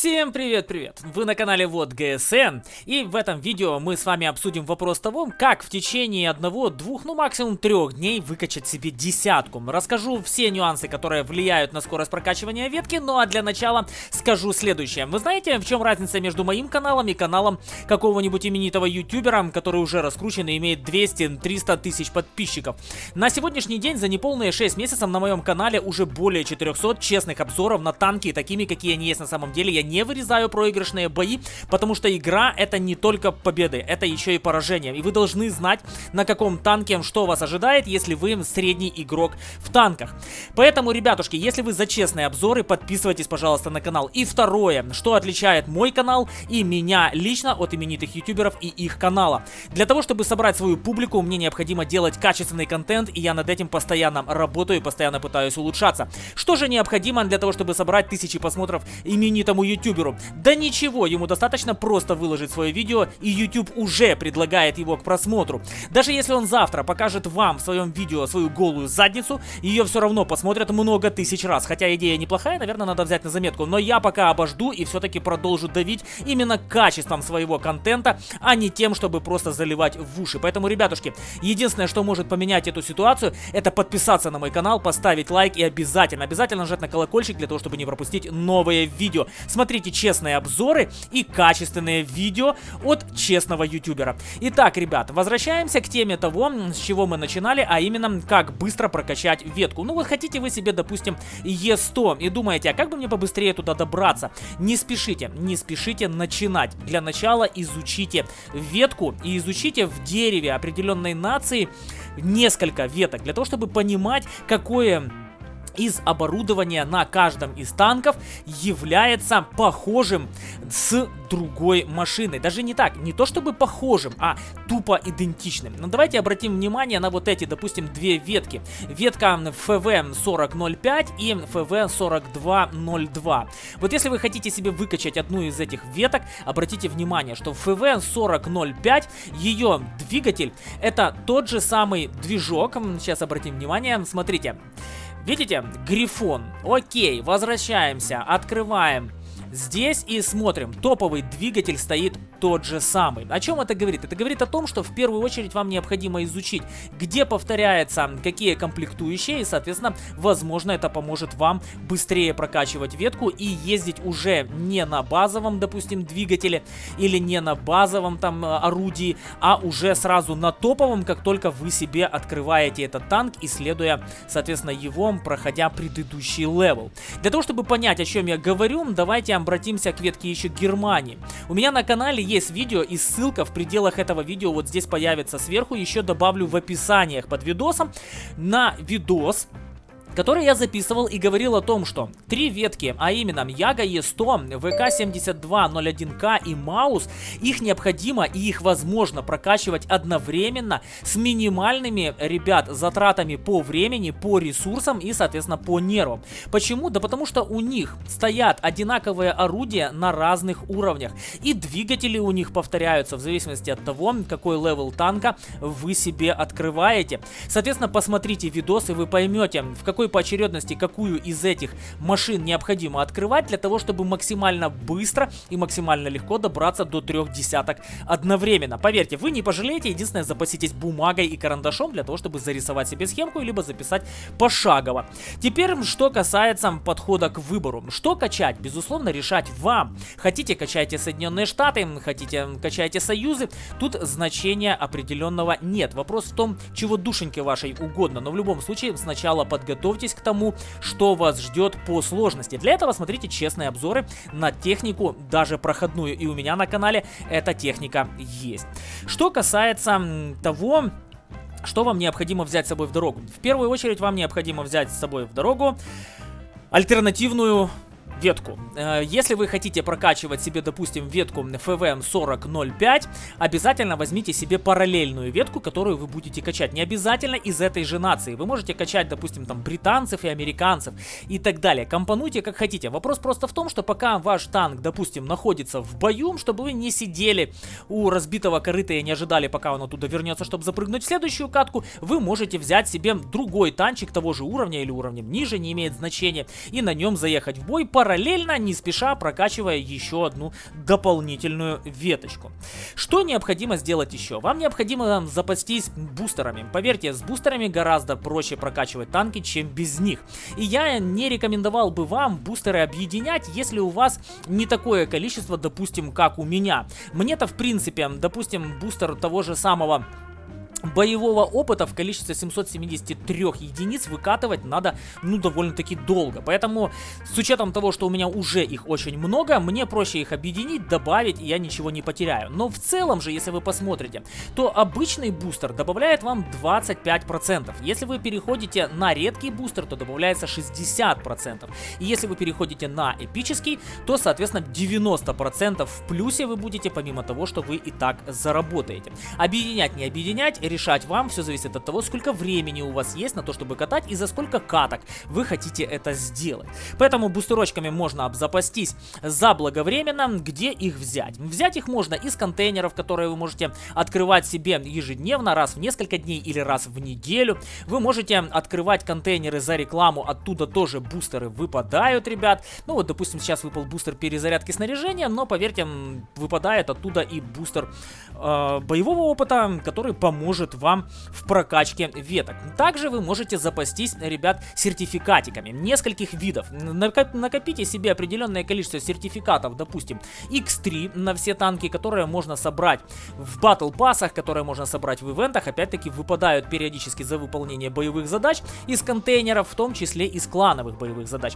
Всем привет-привет! Вы на канале Вот ГСН, и в этом видео мы с вами обсудим вопрос того, как в течение одного, двух, ну максимум трех дней выкачать себе десятку. Расскажу все нюансы, которые влияют на скорость прокачивания ветки, ну а для начала скажу следующее. Вы знаете, в чем разница между моим каналом и каналом какого-нибудь именитого ютубера, который уже раскручен и имеет 200-300 тысяч подписчиков? На сегодняшний день за неполные 6 месяцев на моем канале уже более 400 честных обзоров на танки, такими, какие они есть на самом деле. Я не вырезаю проигрышные бои, потому что игра это не только победы, это еще и поражение. И вы должны знать, на каком танке что вас ожидает, если вы средний игрок в танках. Поэтому, ребятушки, если вы за честные обзоры, подписывайтесь, пожалуйста, на канал. И второе, что отличает мой канал и меня лично от именитых ютуберов и их канала. Для того, чтобы собрать свою публику, мне необходимо делать качественный контент, и я над этим постоянно работаю постоянно пытаюсь улучшаться. Что же необходимо для того, чтобы собрать тысячи просмотров именитому ютуберу? Да ничего, ему достаточно просто выложить свое видео, и YouTube уже предлагает его к просмотру. Даже если он завтра покажет вам в своем видео свою голую задницу, ее все равно посмотрят много тысяч раз. Хотя идея неплохая, наверное, надо взять на заметку. Но я пока обожду и все-таки продолжу давить именно качеством своего контента, а не тем, чтобы просто заливать в уши. Поэтому, ребятушки, единственное, что может поменять эту ситуацию, это подписаться на мой канал, поставить лайк и обязательно, обязательно нажать на колокольчик для того, чтобы не пропустить новые видео. Смотрите честные обзоры и качественные видео от честного ютубера. Итак, ребят, возвращаемся к теме того, с чего мы начинали, а именно, как быстро прокачать ветку. Ну вот хотите вы себе, допустим, Е100 и думаете, а как бы мне побыстрее туда добраться? Не спешите, не спешите начинать. Для начала изучите ветку и изучите в дереве определенной нации несколько веток, для того, чтобы понимать, какое из оборудования на каждом из танков является похожим с другой машиной. Даже не так, не то чтобы похожим, а тупо идентичным. Но давайте обратим внимание на вот эти, допустим, две ветки. Ветка FV4005 и FV4202. Вот если вы хотите себе выкачать одну из этих веток, обратите внимание, что FV4005, ее двигатель, это тот же самый движок. Сейчас обратим внимание, смотрите. Видите? Грифон. Окей, возвращаемся, открываем здесь и смотрим. Топовый двигатель стоит тот же самый. О чем это говорит? Это говорит о том, что в первую очередь вам необходимо изучить, где повторяется какие комплектующие, и, соответственно, возможно, это поможет вам быстрее прокачивать ветку и ездить уже не на базовом, допустим, двигателе или не на базовом там э, орудии, а уже сразу на топовом, как только вы себе открываете этот танк, исследуя, соответственно, его, проходя предыдущий level. Для того, чтобы понять, о чем я говорю, давайте обратимся к ветке еще Германии. У меня на канале есть видео и ссылка в пределах этого видео вот здесь появится сверху. Еще добавлю в описаниях под видосом на видос который я записывал и говорил о том, что три ветки, а именно Яга Е100, ВК-7201К и Маус, их необходимо и их возможно прокачивать одновременно с минимальными, ребят, затратами по времени, по ресурсам и, соответственно, по нервам. Почему? Да потому что у них стоят одинаковые орудия на разных уровнях. И двигатели у них повторяются в зависимости от того, какой level танка вы себе открываете. Соответственно, посмотрите видос и вы поймете, в какой какой поочередности какую из этих машин необходимо открывать для того, чтобы максимально быстро и максимально легко добраться до трех десяток одновременно. Поверьте, вы не пожалеете, единственное, запаситесь бумагой и карандашом для того, чтобы зарисовать себе схемку, либо записать пошагово. Теперь, что касается подхода к выбору. Что качать? Безусловно, решать вам. Хотите, качайте Соединенные Штаты, хотите, качайте Союзы. Тут значения определенного нет. Вопрос в том, чего душеньке вашей угодно. Но в любом случае, сначала подготовьте готовьтесь к тому, что вас ждет по сложности. Для этого смотрите честные обзоры на технику, даже проходную. И у меня на канале эта техника есть. Что касается того, что вам необходимо взять с собой в дорогу. В первую очередь вам необходимо взять с собой в дорогу альтернативную ветку. Э, если вы хотите прокачивать себе, допустим, ветку FVM 4005, обязательно возьмите себе параллельную ветку, которую вы будете качать. Не обязательно из этой же нации. Вы можете качать, допустим, там британцев и американцев и так далее. Компонуйте как хотите. Вопрос просто в том, что пока ваш танк, допустим, находится в бою, чтобы вы не сидели у разбитого корыта и не ожидали, пока он оттуда вернется, чтобы запрыгнуть в следующую катку, вы можете взять себе другой танчик того же уровня или уровнем ниже, не имеет значения, и на нем заехать в бой параллельно параллельно, не спеша, прокачивая еще одну дополнительную веточку. Что необходимо сделать еще? Вам необходимо запастись бустерами. Поверьте, с бустерами гораздо проще прокачивать танки, чем без них. И я не рекомендовал бы вам бустеры объединять, если у вас не такое количество, допустим, как у меня. Мне-то, в принципе, допустим, бустер того же самого боевого опыта в количестве 773 единиц выкатывать надо, ну, довольно-таки долго. Поэтому, с учетом того, что у меня уже их очень много, мне проще их объединить, добавить, и я ничего не потеряю. Но в целом же, если вы посмотрите, то обычный бустер добавляет вам 25%. Если вы переходите на редкий бустер, то добавляется 60%. И если вы переходите на эпический, то, соответственно, 90% в плюсе вы будете, помимо того, что вы и так заработаете. Объединять, не объединять, решать вам, все зависит от того, сколько времени у вас есть на то, чтобы катать и за сколько каток вы хотите это сделать. Поэтому бустерочками можно обзапастись заблаговременно, где их взять. Взять их можно из контейнеров, которые вы можете открывать себе ежедневно, раз в несколько дней или раз в неделю. Вы можете открывать контейнеры за рекламу, оттуда тоже бустеры выпадают, ребят. Ну вот, допустим, сейчас выпал бустер перезарядки снаряжения, но поверьте, выпадает оттуда и бустер э, боевого опыта, который поможет поможет вам в прокачке веток. Также вы можете запастись, ребят, сертификатиками нескольких видов. накопите себе определенное количество сертификатов, допустим, X3 на все танки, которые можно собрать в батл пассах, которые можно собрать в ивентах, опять-таки выпадают периодически за выполнение боевых задач из контейнеров, в том числе из клановых боевых задач.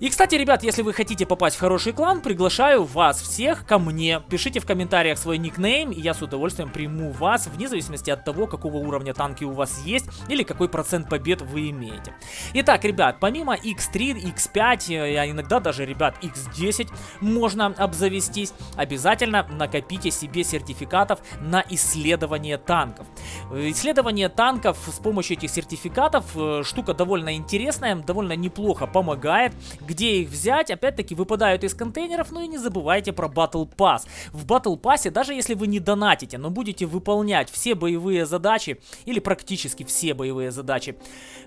И, кстати, ребят, если вы хотите попасть в хороший клан, приглашаю вас всех ко мне. Пишите в комментариях свой никнейм, и я с удовольствием приму вас, вне зависимости от того, какого уровня танки у вас есть, или какой процент побед вы имеете. Итак, ребят, помимо X3, X5, а иногда даже, ребят, X10 можно обзавестись, обязательно накопите себе сертификатов на исследование танков. Исследование танков с помощью этих сертификатов э, штука довольно интересная, довольно неплохо помогает где их взять? Опять-таки выпадают из контейнеров, ну и не забывайте про Battle Pass. В Battle Pass, даже если вы не донатите, но будете выполнять все боевые задачи, или практически все боевые задачи,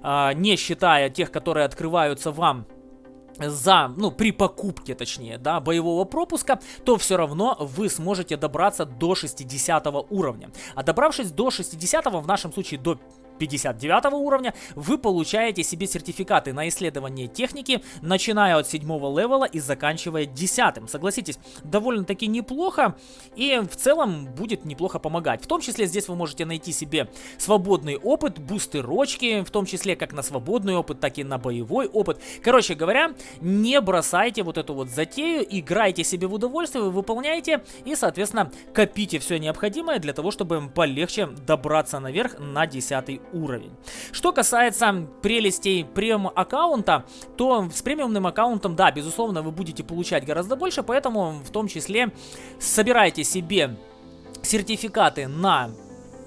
э, не считая тех, которые открываются вам за, ну, при покупке, точнее, да, боевого пропуска, то все равно вы сможете добраться до 60 уровня. А добравшись до 60, в нашем случае до 59 уровня, вы получаете себе сертификаты на исследование техники, начиная от 7 левела и заканчивая 10. Согласитесь, довольно-таки неплохо и в целом будет неплохо помогать. В том числе здесь вы можете найти себе свободный опыт, бустерочки, в том числе как на свободный опыт, так и на боевой опыт. Короче говоря, не бросайте вот эту вот затею, играйте себе в удовольствие, вы выполняете и, соответственно, копите все необходимое для того, чтобы полегче добраться наверх на 10 уровень. Что касается прелестей премиум аккаунта, то с премиумным аккаунтом, да, безусловно, вы будете получать гораздо больше, поэтому в том числе собирайте себе сертификаты на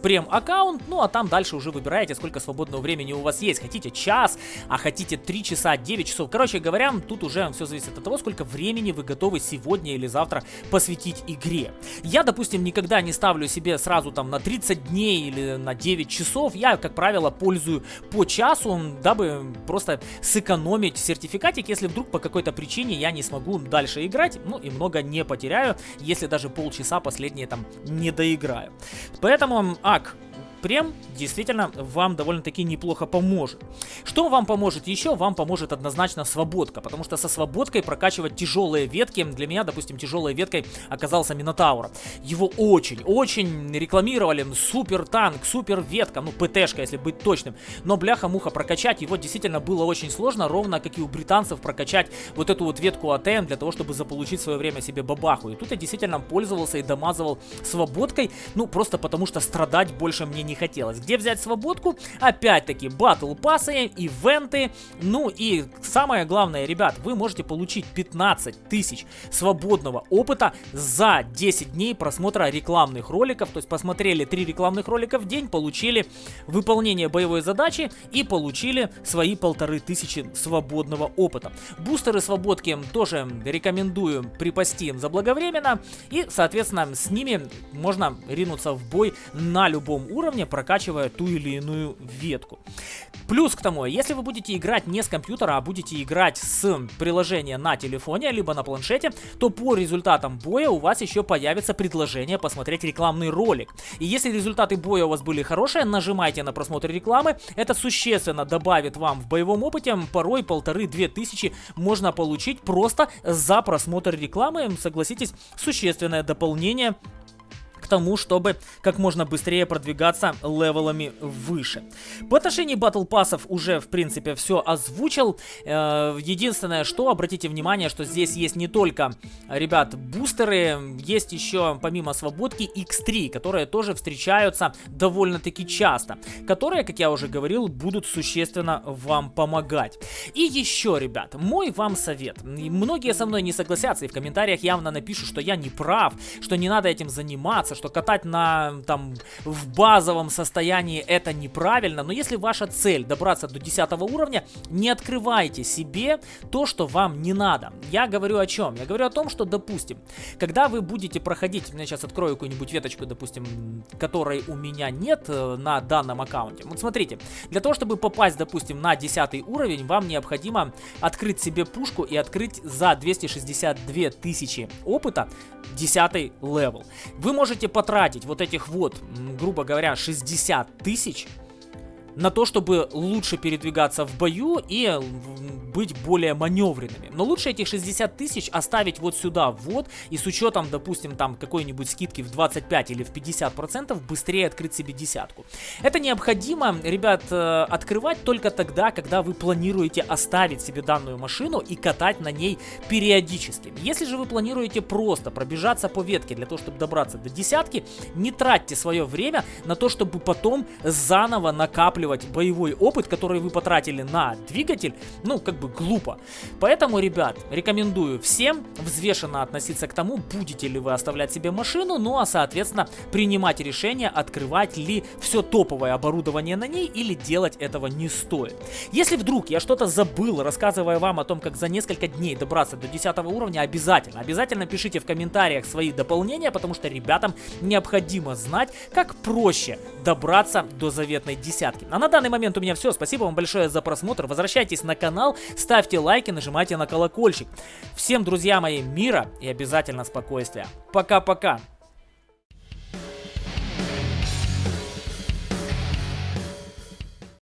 прем-аккаунт, ну а там дальше уже выбираете, сколько свободного времени у вас есть. Хотите час, а хотите 3 часа, 9 часов. Короче говоря, тут уже все зависит от того, сколько времени вы готовы сегодня или завтра посвятить игре. Я, допустим, никогда не ставлю себе сразу там на 30 дней или на 9 часов. Я, как правило, пользую по часу, дабы просто сэкономить сертификатик, если вдруг по какой-то причине я не смогу дальше играть, ну и много не потеряю, если даже полчаса последние там не доиграю. Поэтому ак прем действительно вам довольно-таки неплохо поможет. Что вам поможет еще? Вам поможет однозначно свободка, потому что со свободкой прокачивать тяжелые ветки, для меня, допустим, тяжелой веткой оказался Минотавр. Его очень-очень рекламировали, супер танк, супер ветка, ну ПТшка, если быть точным, но бляха-муха прокачать его действительно было очень сложно, ровно как и у британцев прокачать вот эту вот ветку АТМ для того, чтобы заполучить в свое время себе бабаху. И тут я действительно пользовался и домазывал свободкой, ну просто потому что страдать больше мне не не хотелось. Где взять свободку? Опять-таки, батл пассы, ивенты. Ну и самое главное, ребят, вы можете получить 15 тысяч свободного опыта за 10 дней просмотра рекламных роликов. То есть посмотрели 3 рекламных ролика в день, получили выполнение боевой задачи и получили свои полторы тысячи свободного опыта. Бустеры свободки тоже рекомендую припасти заблаговременно. И, соответственно, с ними можно ринуться в бой на любом уровне уровне, прокачивая ту или иную ветку. Плюс к тому, если вы будете играть не с компьютера, а будете играть с приложения на телефоне, либо на планшете, то по результатам боя у вас еще появится предложение посмотреть рекламный ролик. И если результаты боя у вас были хорошие, нажимайте на просмотр рекламы. Это существенно добавит вам в боевом опыте. Порой полторы-две тысячи можно получить просто за просмотр рекламы. Согласитесь, существенное дополнение тому, чтобы как можно быстрее продвигаться левелами выше. По отношению батл пассов уже, в принципе, все озвучил. Э, единственное, что, обратите внимание, что здесь есть не только, ребят, бустеры, есть еще, помимо свободки, X3, которые тоже встречаются довольно-таки часто, которые, как я уже говорил, будут существенно вам помогать. И еще, ребят, мой вам совет. Многие со мной не согласятся и в комментариях явно напишут, что я не прав, что не надо этим заниматься, что катать на, там, в базовом состоянии это неправильно, но если ваша цель добраться до 10 уровня, не открывайте себе то, что вам не надо. Я говорю о чем? Я говорю о том, что, допустим, когда вы будете проходить, я сейчас открою какую-нибудь веточку, допустим, которой у меня нет э, на данном аккаунте. Вот смотрите, для того, чтобы попасть, допустим, на 10 уровень, вам необходимо открыть себе пушку и открыть за 262 тысячи опыта 10 level. Вы можете потратить вот этих вот, грубо говоря, 60 тысяч на то, чтобы лучше передвигаться в бою и быть более маневренными. Но лучше этих 60 тысяч оставить вот сюда вот и с учетом, допустим, там какой-нибудь скидки в 25 или в 50 процентов быстрее открыть себе десятку. Это необходимо, ребят, э, открывать только тогда, когда вы планируете оставить себе данную машину и катать на ней периодически. Если же вы планируете просто пробежаться по ветке для того, чтобы добраться до десятки, не тратьте свое время на то, чтобы потом заново накапливать боевой опыт, который вы потратили на двигатель, ну, как бы глупо. Поэтому, ребят, рекомендую всем взвешенно относиться к тому, будете ли вы оставлять себе машину, ну а, соответственно, принимать решение, открывать ли все топовое оборудование на ней или делать этого не стоит. Если вдруг я что-то забыл, рассказывая вам о том, как за несколько дней добраться до 10 уровня, обязательно, обязательно пишите в комментариях свои дополнения, потому что ребятам необходимо знать, как проще добраться до заветной десятки. А на данный момент у меня все. Спасибо вам большое за просмотр. Возвращайтесь на канал, ставьте лайки, нажимайте на колокольчик. Всем, друзья мои, мира и обязательно спокойствия. Пока-пока.